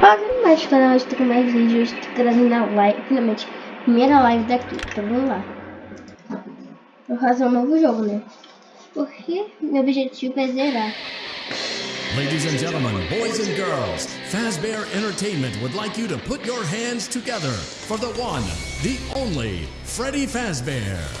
Mais canal, estou com mais vídeos, estou trazendo a live, finalmente, primeira live daqui, então vamos lá. Vou fazer um novo jogo, né? Porque meu objetivo é zerar. Ladies and gentlemen, boys and girls, Fazbear Entertainment would like you to put your hands together for the one, the only, Freddy Fazbear.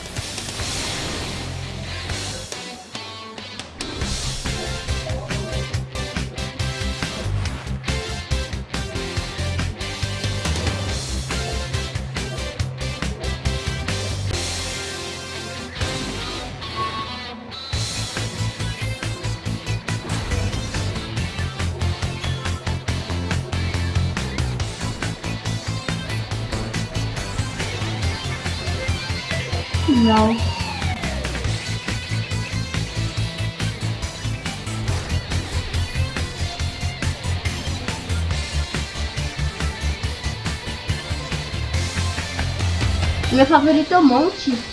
Favorito é o Monte.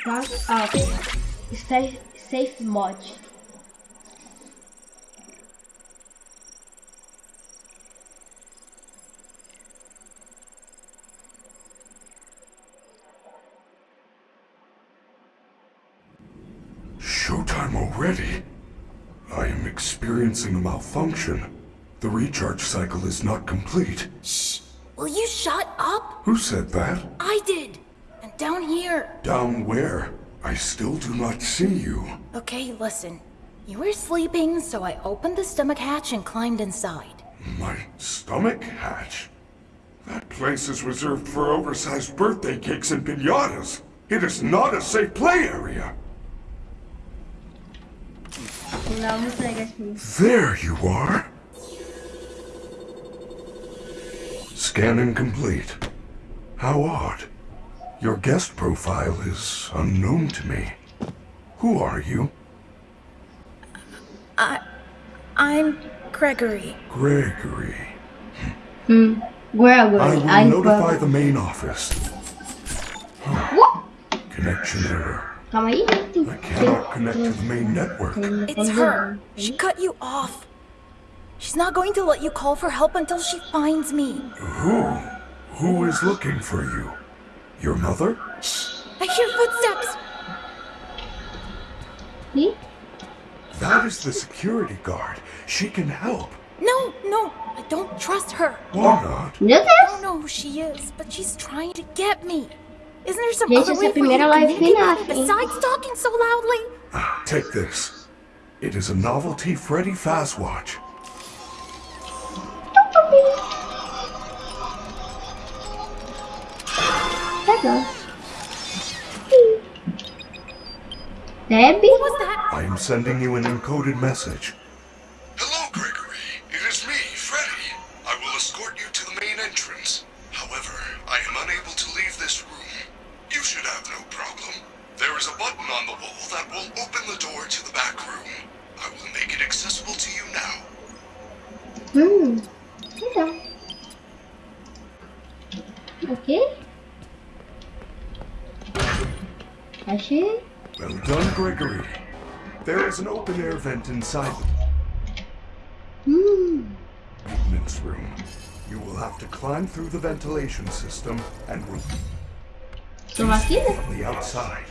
Start up. Safe, safe mode. Showtime already? I am experiencing a malfunction. The recharge cycle is not complete. Shh! Will you shut up? Who said that? I did! And down here. Down where? I still do not see you. Okay, listen. You were sleeping, so I opened the stomach hatch and climbed inside. My stomach hatch? That place is reserved for oversized birthday cakes and pinatas. It is not a safe play area. Não, não pega assim. There you are. Scanning complete. How odd. Your guest profile is unknown to me. Who are you? I... I'm Gregory. Gregory. Hmm. Gregory, I will I'm notify Gregory. the main office. What? Connection error. Calma aí. I cannot connect to the main network. It's her. She cut you off. She's not going to let you call for help until she finds me. Who? Who is looking for you? Your mother? I hear footsteps. Me? That is the security guard. She can help. No, no, I don't trust her. Why not? Meu I don't know who she is, but she's trying to get me. Isn't there some Gente, other way for you to primeira live communicate with FNAF, besides talking so loudly? Ah, take this. It is a novelty Freddy Fazwatch. Debbie? What was that? I am sending you an encoded message. Inside the maintenance room. You will have to climb through the ventilation system and will from the outside.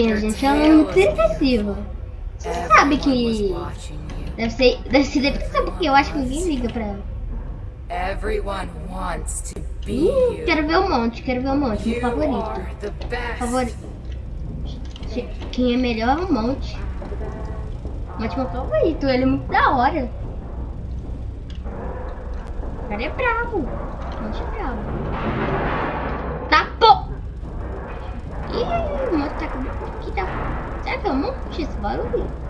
Tadinha, gente, é muito depressiva. Você sabe Everyone que deve ser, deve ser porque eu acho que ninguém liga pra ela. Everyone wants to be Ih, you. quero ver o monte, quero ver o monte, meu favorito. Favorito. Quem é melhor é o monte. Monte é meu favorito, ele é muito da hora. O cara é bravo. Monte é bravo. Ih, nossa, tá... Que tá... Será que eu não esse barulho?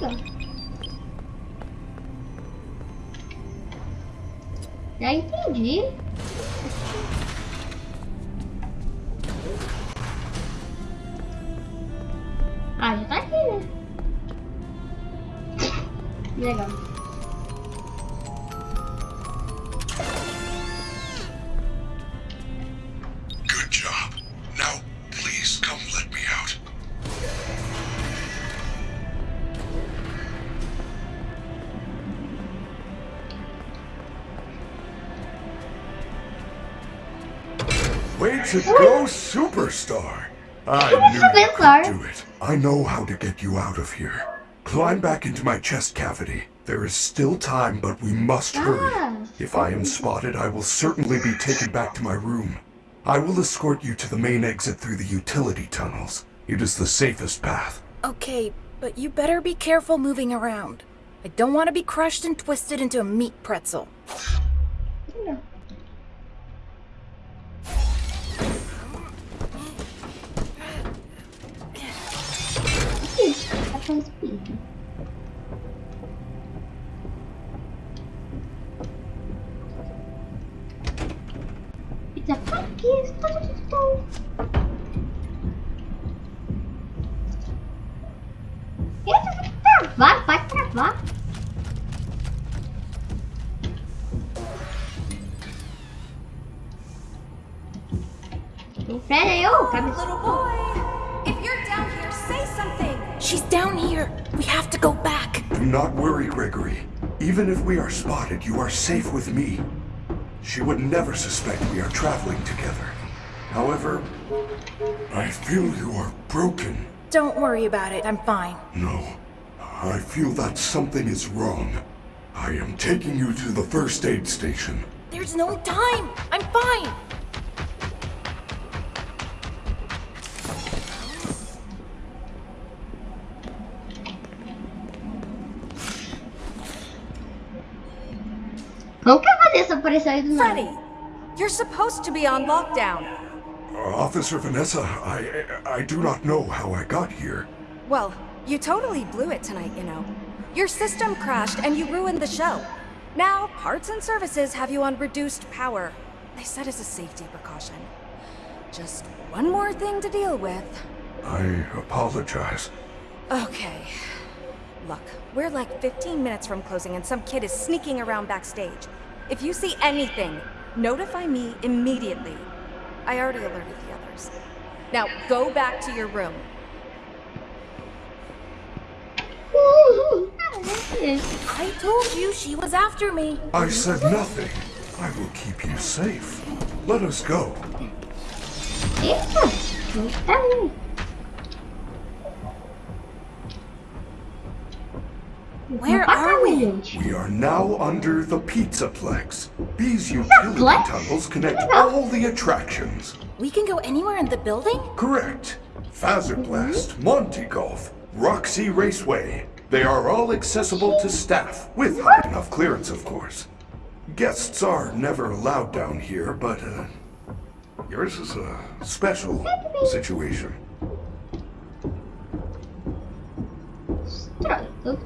Legal. Já entendi. Ah, já tá aqui, né? Legal. I know how to get you out of here. Climb back into my chest cavity. There is still time, but we must Ah. hurry. If I am spotted, I will certainly be taken back to my room. I will escort you to the main exit through the utility tunnels. It is the safest path. Okay, but you better be careful moving around. I don't want to be crushed and twisted into a meat pretzel. Tá com espírito. It's a funky Eita, vai travar, vai travar. O Fred aí, ô, cabeça. Little boy, if you're down here, say something. She's down here. We have to go back. Do not worry, Gregory. Even if we are spotted, you are safe with me. She would never suspect we are traveling together. However, I feel you are broken. Don't worry about it. I'm fine. No, I feel that something is wrong. I am taking you to the first aid station. There's no time. I'm fine. Como que a Vanessa apareceu aí do nada? Freddy, you're supposed to be on lockdown. Uh, Officer Vanessa, I I do not know how I got here. Well, you totally blew it tonight, you know. Your system crashed and you ruined the show. Now, parts and services have you on reduced power. They said as a safety precaution. Just one more thing to deal with. I apologize. Okay. Look, we're like 15 minutes from closing and some kid is sneaking around backstage. If you see anything, notify me immediately. I already alerted the others. Now, go back to your room. I told you she was after me. I said nothing. I will keep you safe. Let us go. Eita! Tá aí. Where are we? We are now under the Pizzaplex. These utility tunnels connect all the attractions. We can go anywhere in the building? Correct. Fazerblast, Monty Golf, Roxy Raceway. They are all accessible to staff, with high enough clearance, of course. Guests are never allowed down here, but uh, yours is a special situation. Estranho,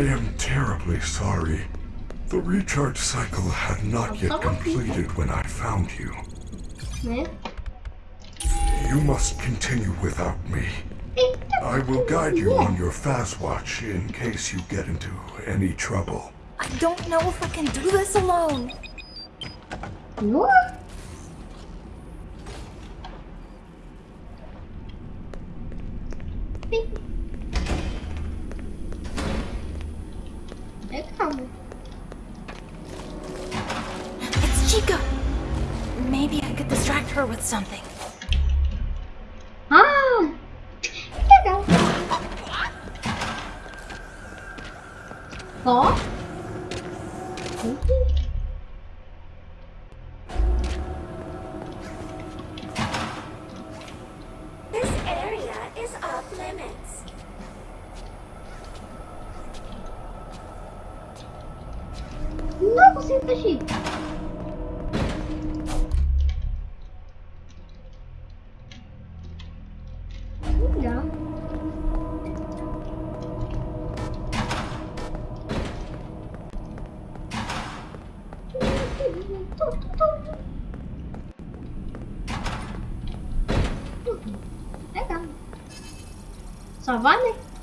I am terribly sorry. The recharge cycle had not yet completed when I found you. You must continue without me. I will guide you on your Fazwatch in case you get into any trouble. I don't know if I can do this alone. Nossa.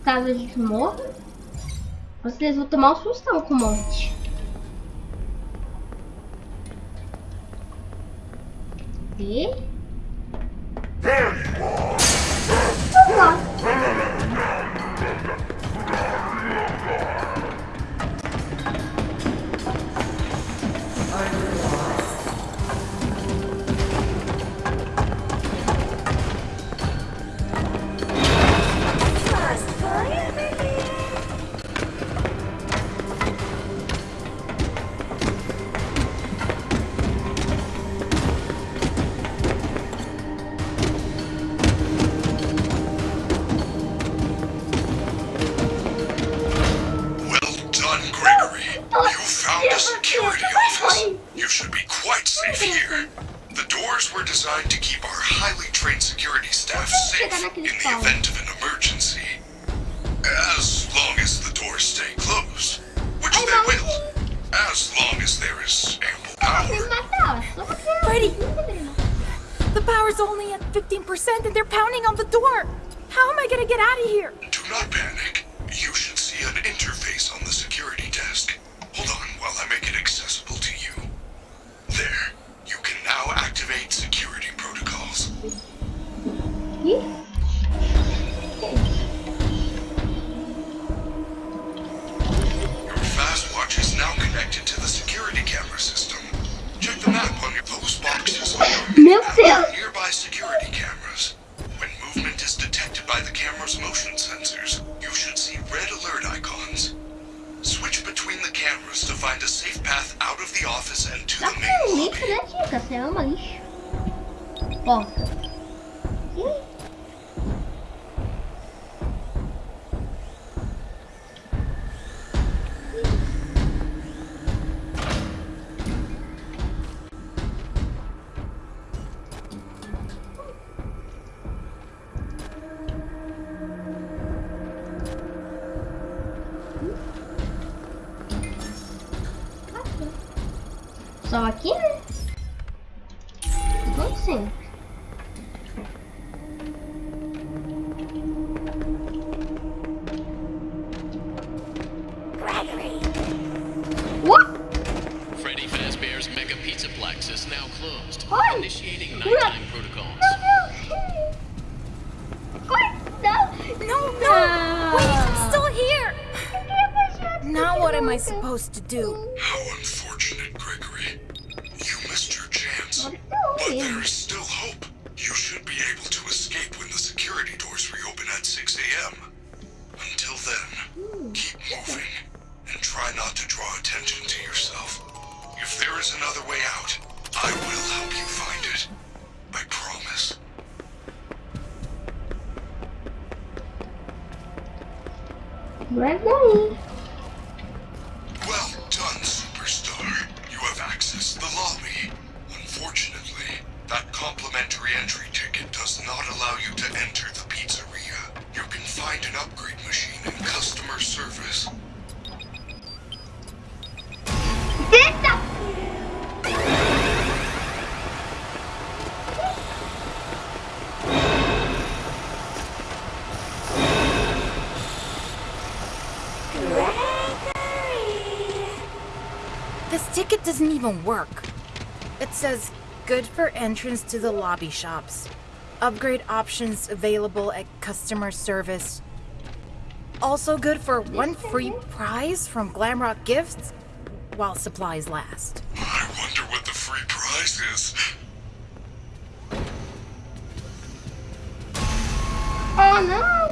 Caso a gente morra. Vocês vão tomar um sustão com o monte. E? Só aqui, né? Vamos sim. even work. It says good for entrance to the lobby shops. Upgrade options available at customer service. Also good for one free prize from Glamrock Gifts while supplies last. I wonder what the free prize is. Oh no!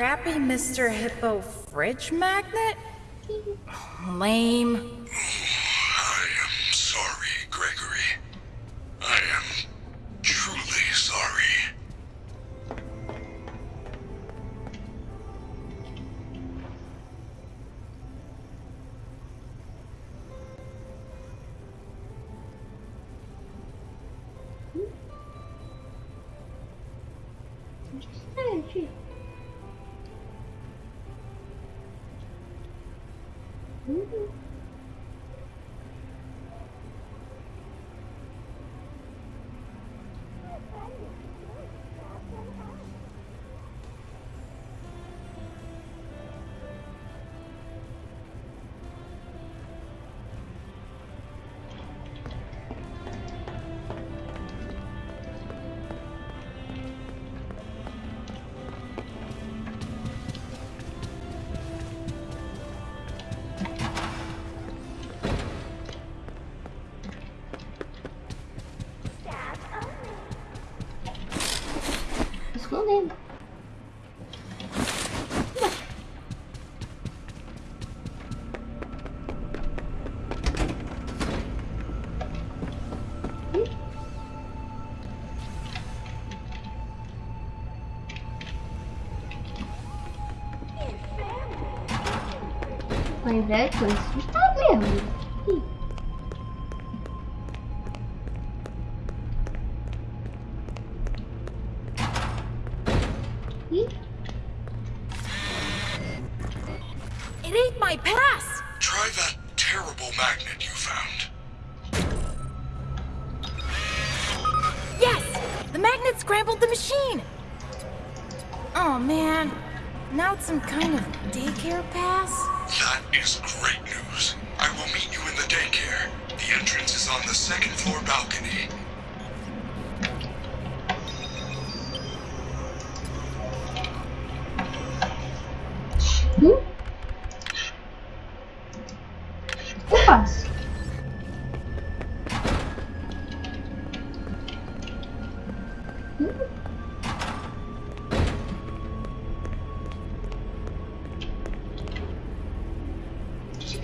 crappy Mr. Hippo fridge magnet? Lame. inveja, isso está mesmo.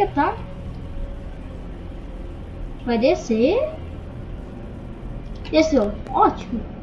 tá? Vai descer. Desceu. Ótimo.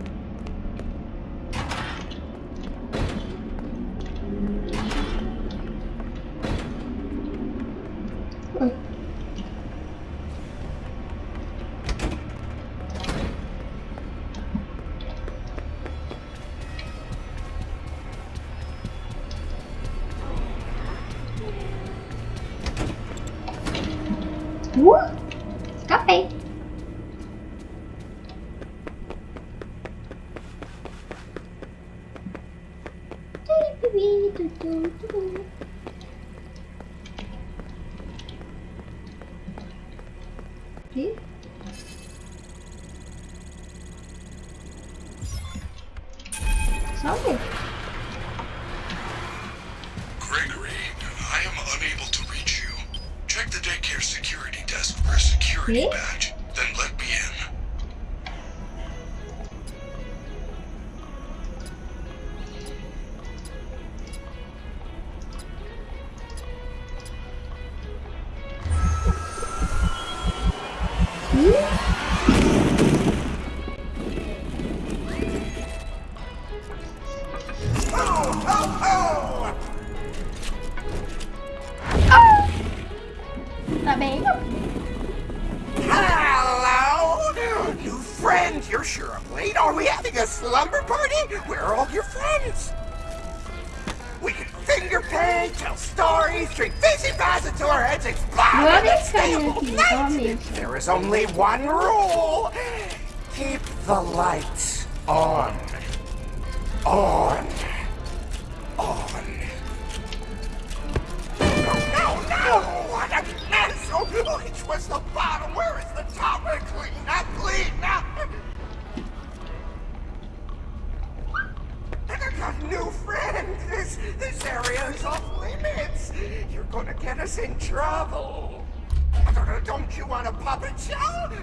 only one rule. Keep the lights on. On. On. No, no, no! What a mess! Oh, it was the bottom. Where is the top? Clean up, clean! I got new friend. This, this area is off limits. You're gonna get us in trouble want a puppet show?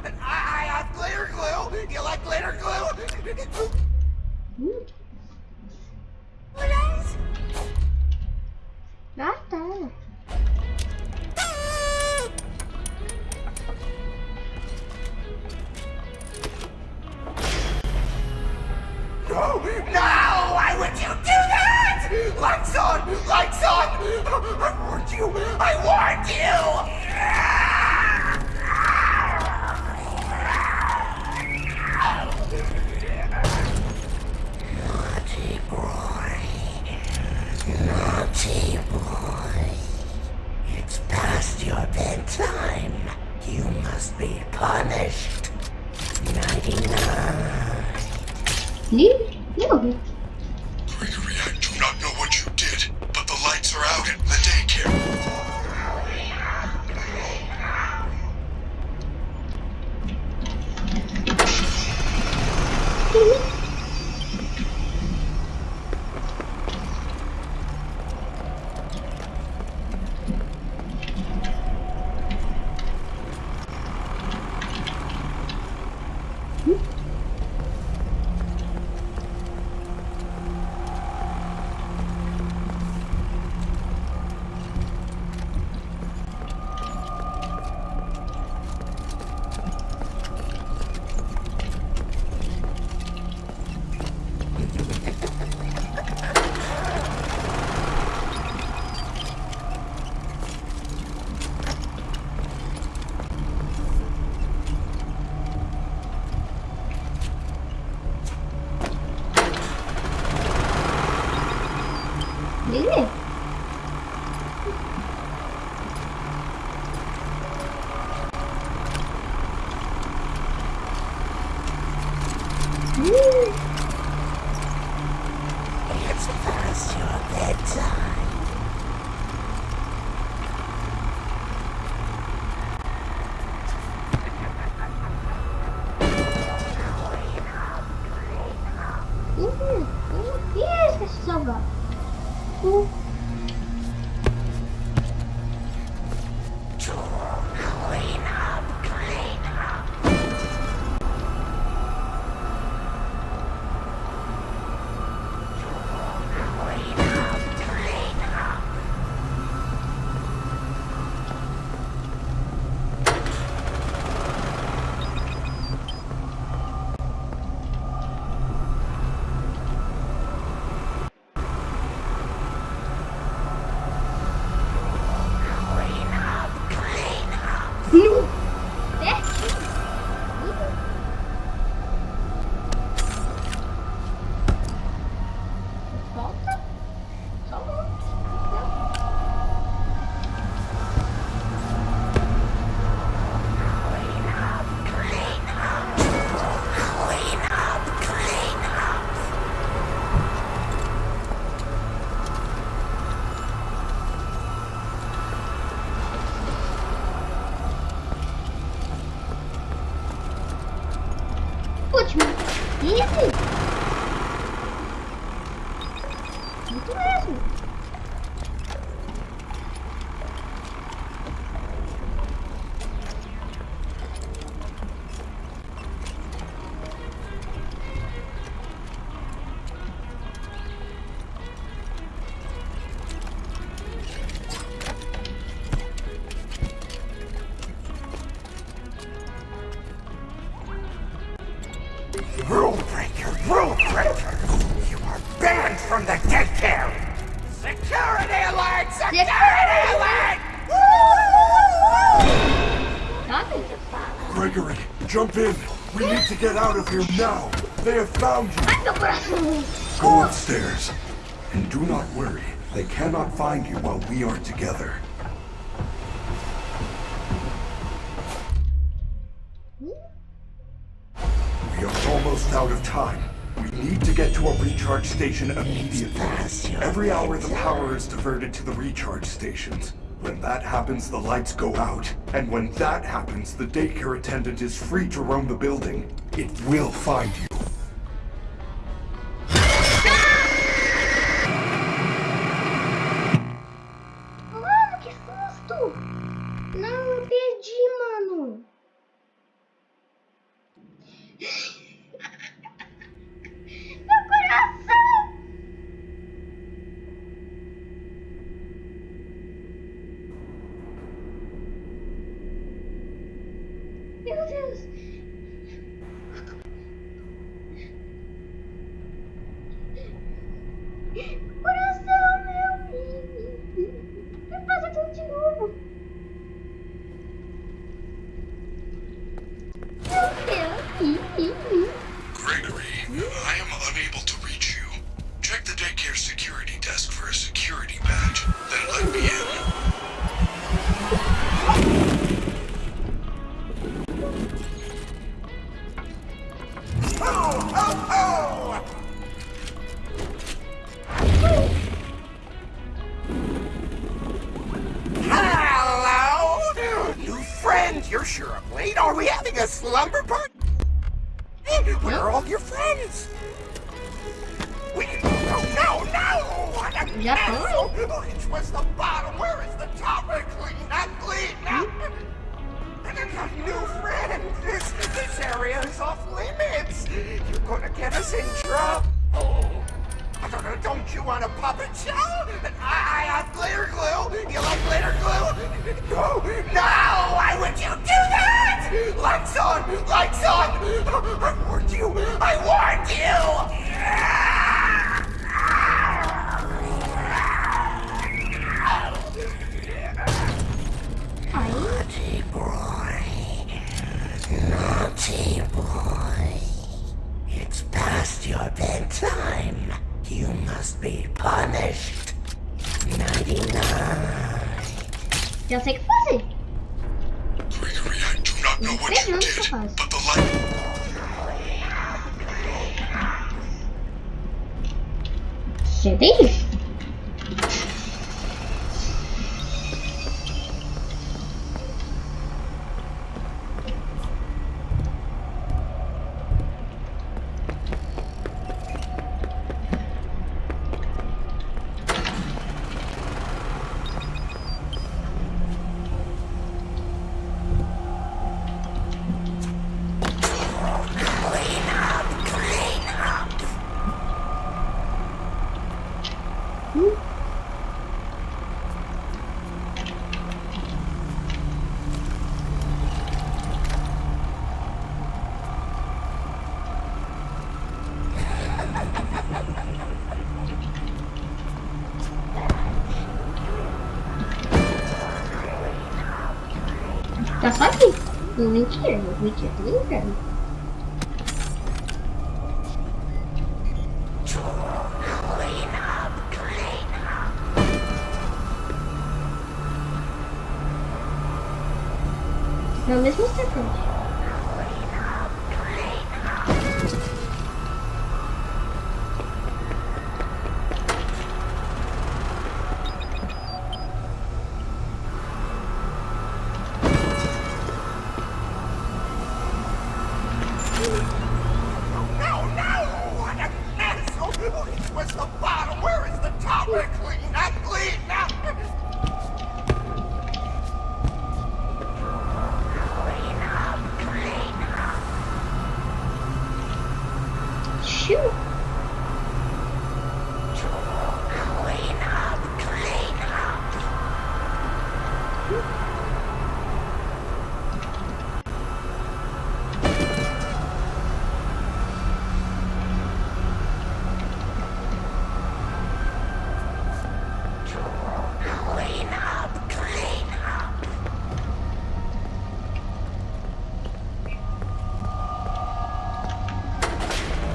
And I, I have glitter glue. You like glitter glue? Ih, assim, now! They have found you! Go upstairs. And do not worry. They cannot find you while we are together. We are almost out of time. We need to get to a recharge station immediately. Every hour the power is diverted to the recharge stations. When that happens, the lights go out. And when that happens, the daycare attendant is free to roam the building. It will find you. Mentira. Mentira, tô brincando.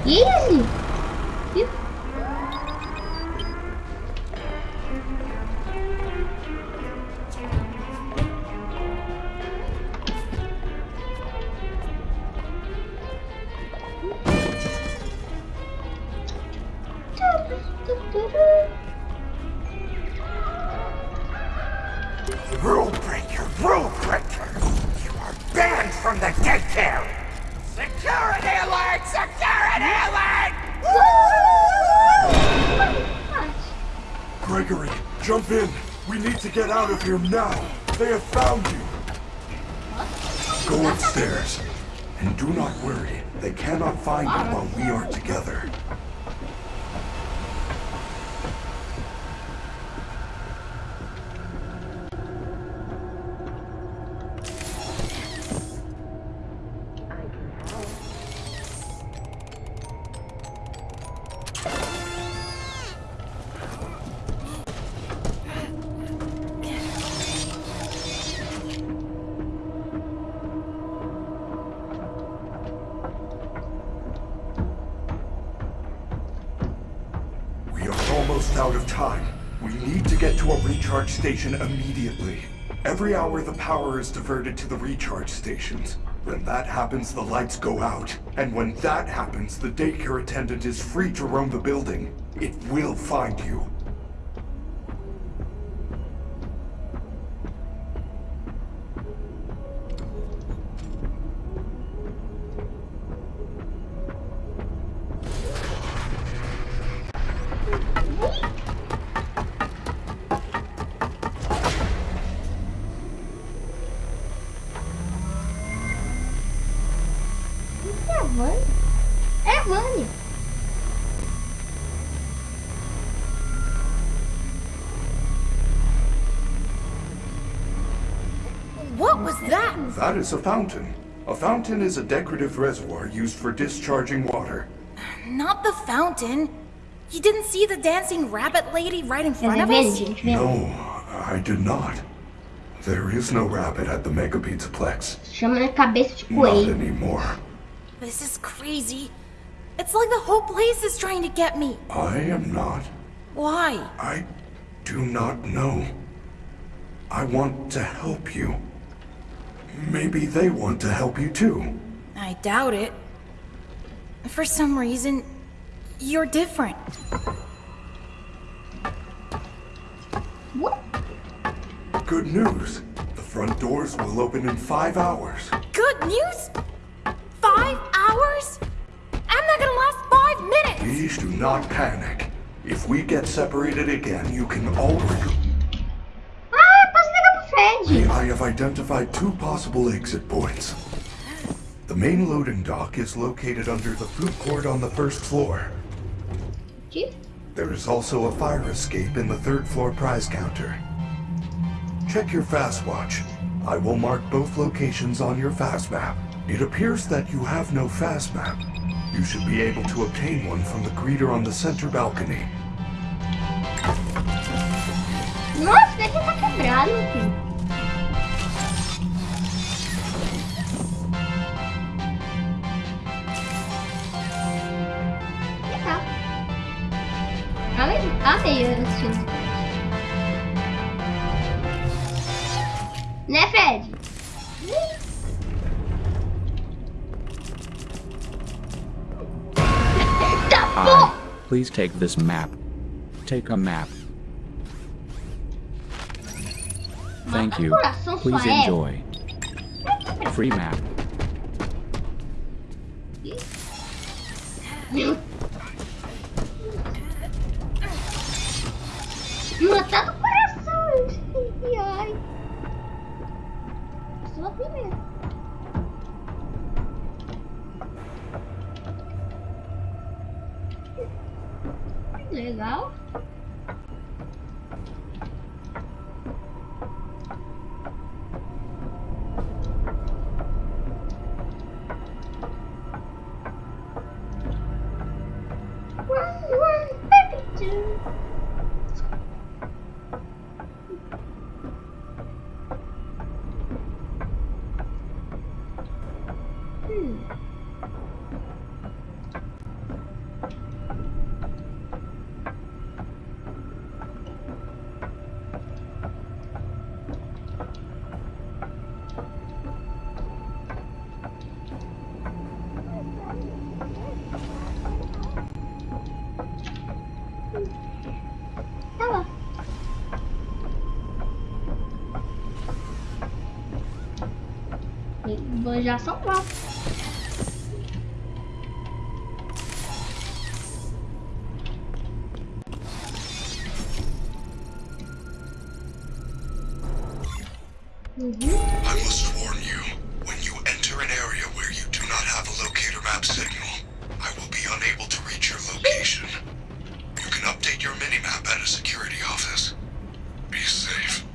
Easy. Here now. Station immediately. Every hour the power is diverted to the recharge stations. When that happens, the lights go out. And when that happens, the daycare attendant is free to roam the building. It will find you. That? That is a fountain. A fountain is a decorative reservoir used for discharging water. Not the fountain. You didn't see the dancing rabbit lady right in front of verde, us? No, I did not. There is no rabbit at the Mega Pizzaplex. Chama na cabeça de Not coelho. anymore. This is crazy. It's like the whole place is trying to get me. I am not. Why? I. do not know. I want to help you. Maybe they want to help you too. I doubt it. For some reason, you're different. What? Good news. The front doors will open in five hours. Good news? Five hours? I'm not gonna last five minutes! Please do not panic. If we get separated again, you can already... Posso ligar pro Fred. I have identified two possible exit points. The main loading dock is located under the food court on the first floor. Aqui. There is also a fire escape in the third floor prize counter. Check your Fazwatch. I will mark both locations on your Fazmap. It appears that you have no Fazmap. You should be able to obtain one from the greeter on the center balcony. Nossa, daqui tá quebrado, filho. Amei, amei os filmes. Né, Fred? Tá bom! Please take this map. Take a map. Thank you. Please enjoy. Free map. Meu. Já. Uhum. I must warn you, when you enter an area where you do not have a locator map signal, I will be unable to reach your location. You can update your minimap at a security office. Be safe.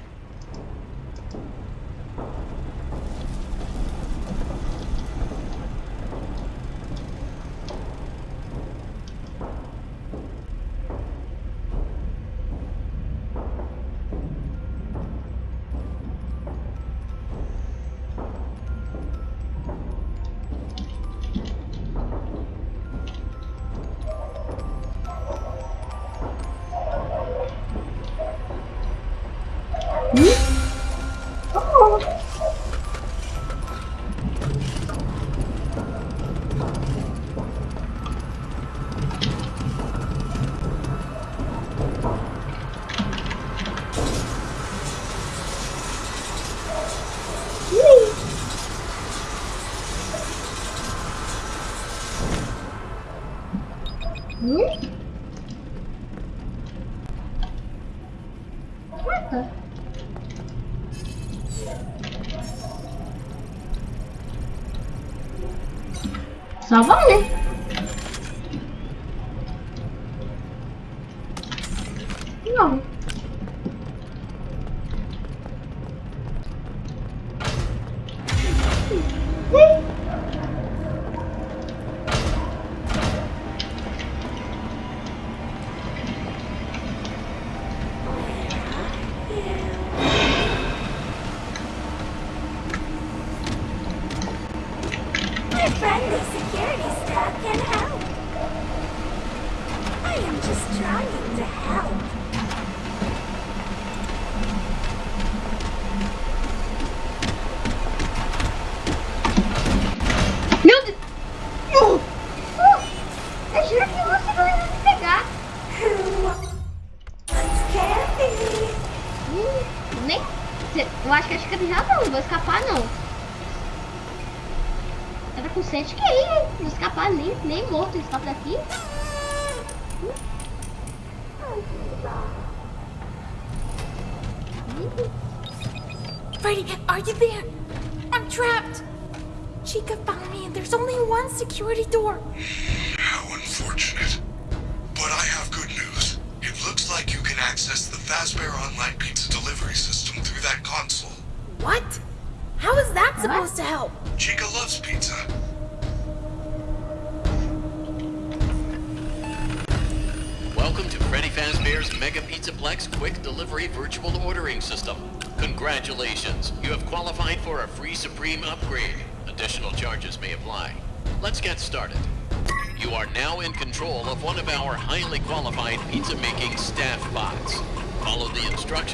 老忘呢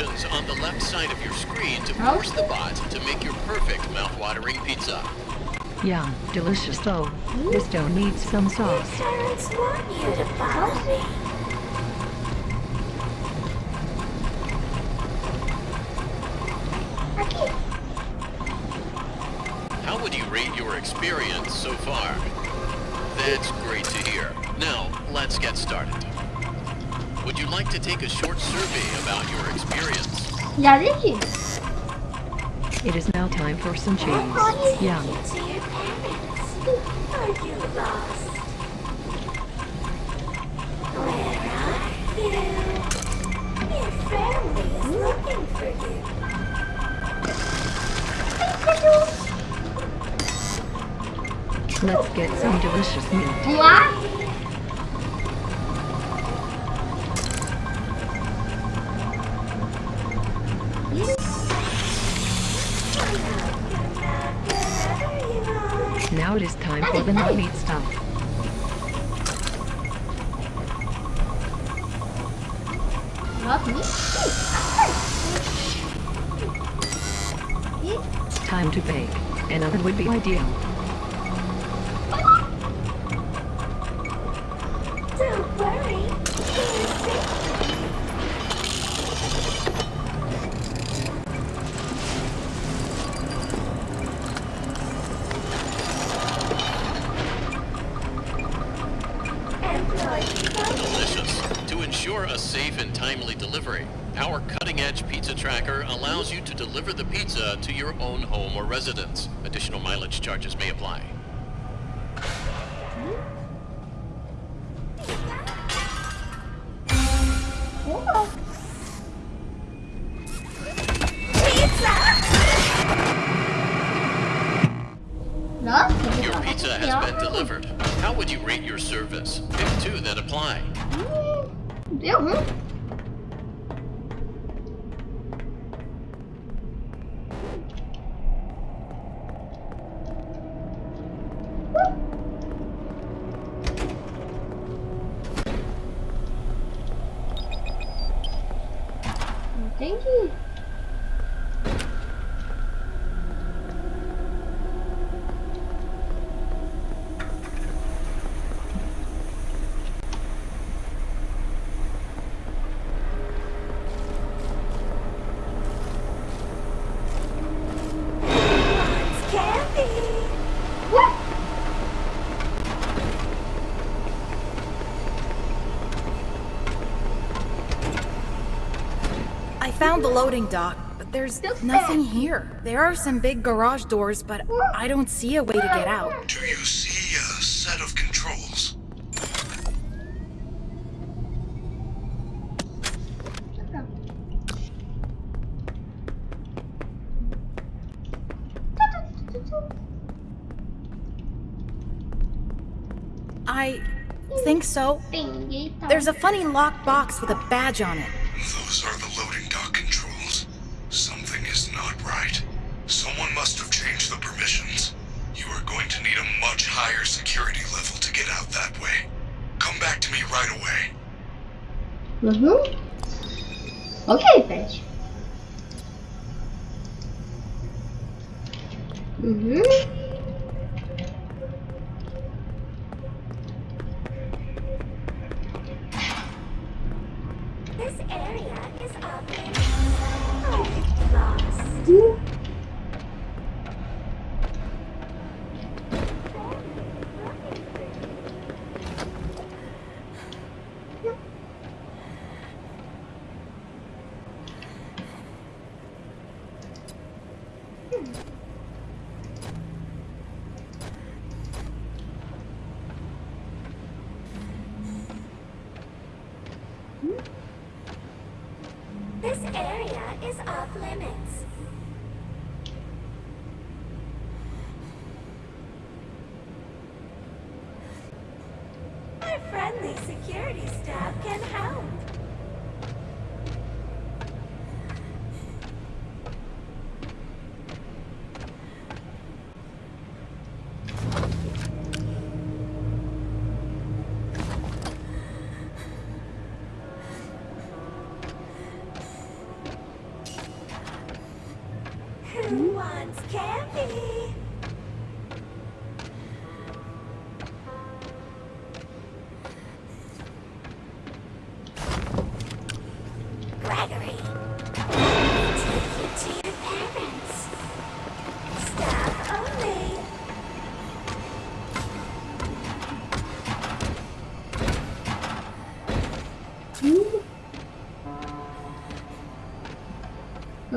on the left side of your screen to force the bot to make your perfect mouth-watering pizza. Yum, delicious though. This dough needs some sauce. Your parents want you to follow me. Geldi. It is now time for some cheese. Yum. Let's get some delicious meat. What? found the loading dock, but there's nothing here. There are some big garage doors, but I don't see a way to get out. Do you see a set of controls? I think so. There's a funny locked box with a badge on it. right away. Uhum. Ok, Pet. Uhum. This area is off limits. Our friendly security staff can help.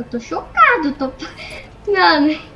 Tô chocado, tô. Mano.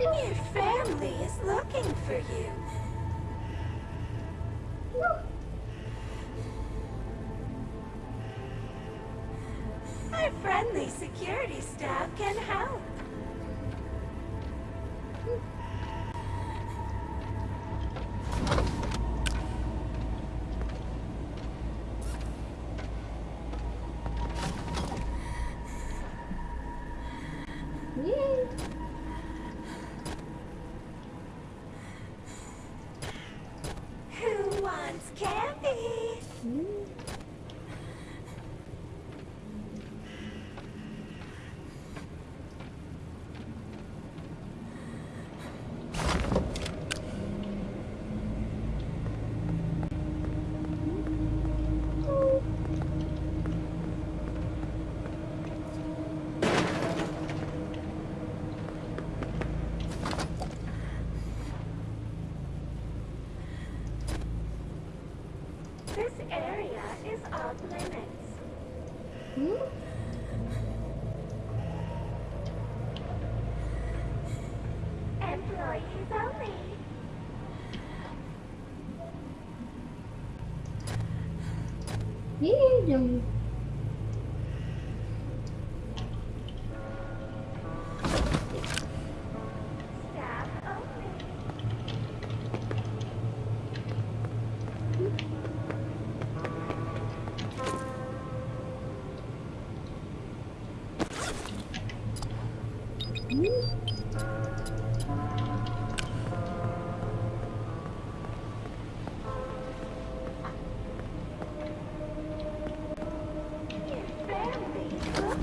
Your family is looking for you. Our friendly security staff can help.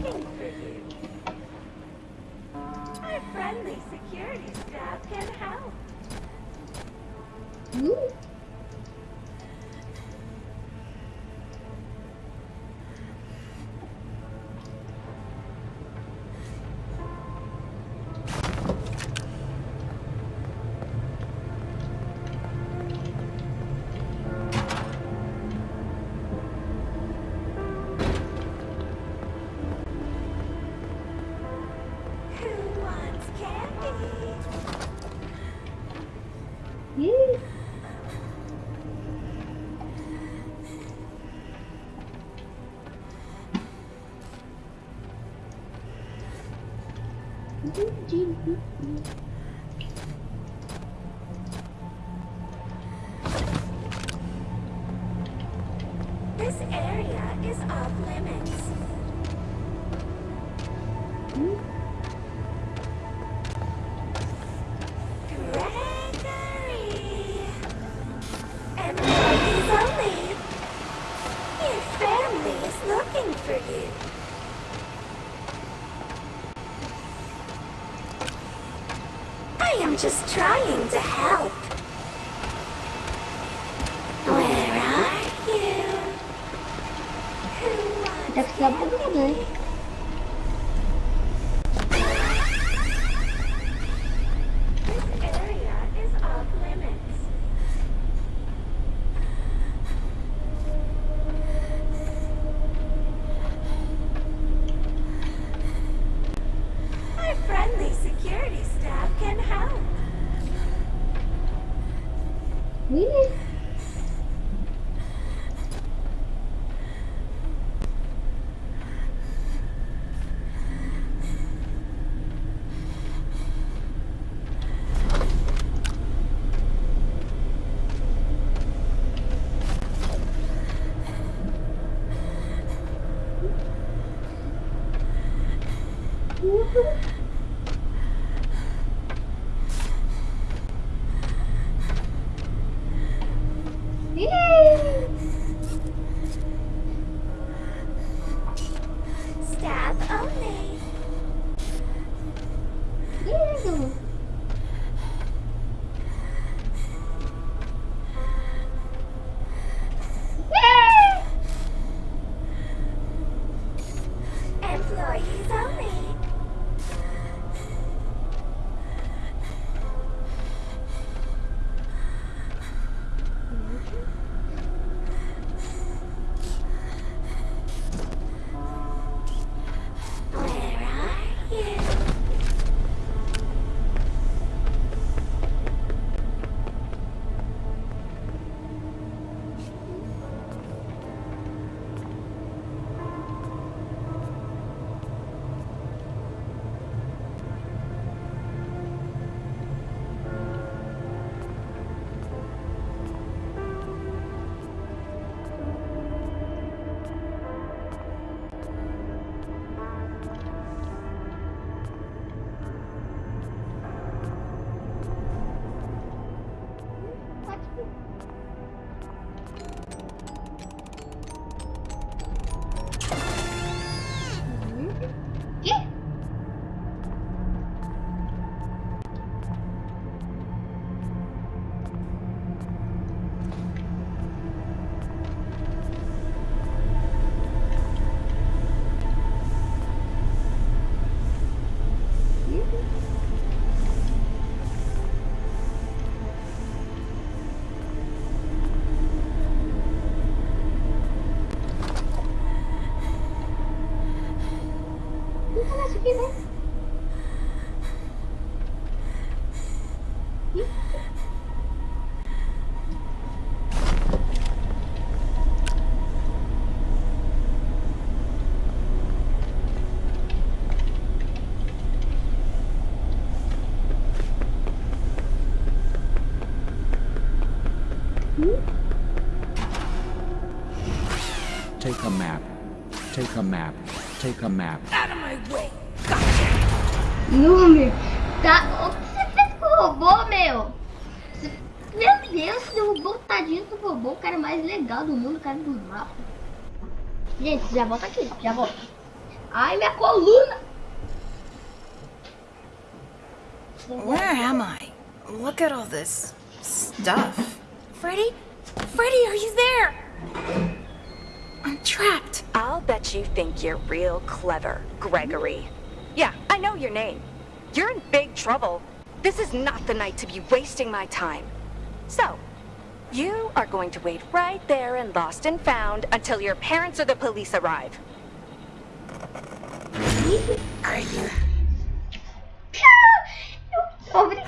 Looking for you. Our friendly security staff can help. Hum? Just trying 嗯 Take a map. Out of my way! Não, meu. Tá... O que você fez com o robô, meu? Você- Meu Deus, você derrubou o tadinho do robô, o cara mais legal do mundo, o cara do mapa. Gente, já volta aqui, já volta. Ai, minha coluna! Where am I? Look at all this stuff. Think you're real clever, Gregory. Yeah, I know your name. You're in big trouble. This is not the night to be wasting my time. So, you are going to wait right there in Lost and Found until your parents or the police arrive. Are you Obrigada.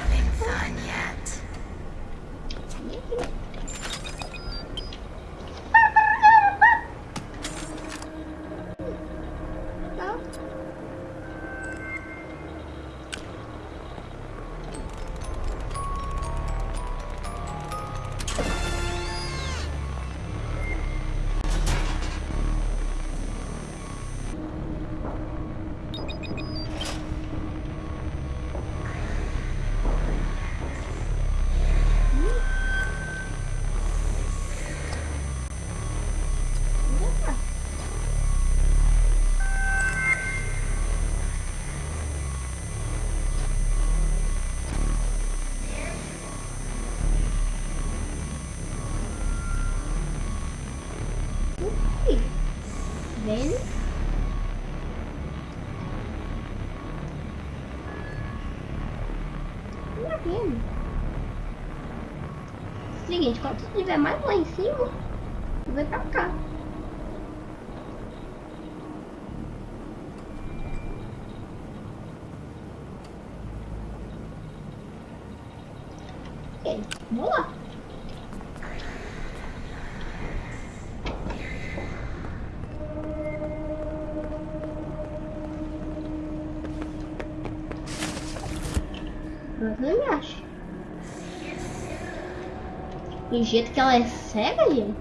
Seguinte, quando estiver mais lá em cima, vem pra cá. Ok, vamos lá. Mas não me acho. Do jeito que ela é cega, gente.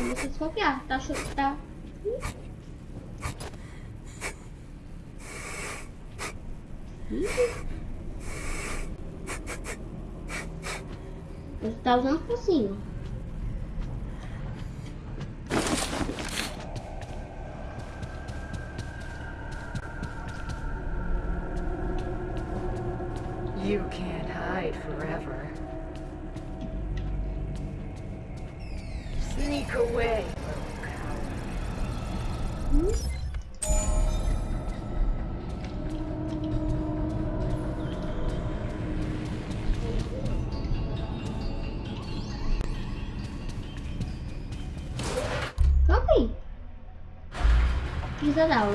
Vamos desconfiar, tá achando tá. Ih. Você tá usando focinho. là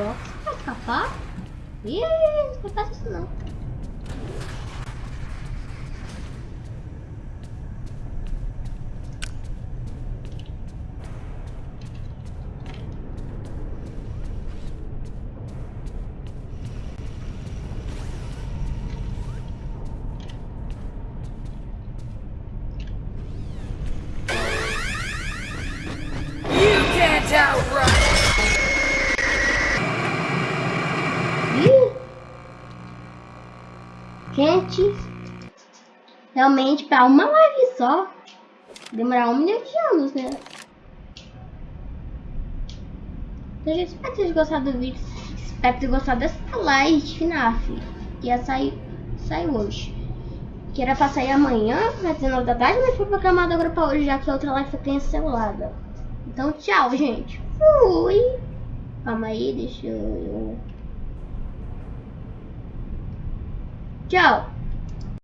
gostado do vídeo. Espero ter gostado dessa live de FNAF. Que ia sair, sair hoje. Que era pra sair amanhã, às 19 da tarde, mas foi programado agora pra hoje, já que a outra live foi cancelada. Então, tchau, gente. Fui! Calma aí, deixa eu... Tchau!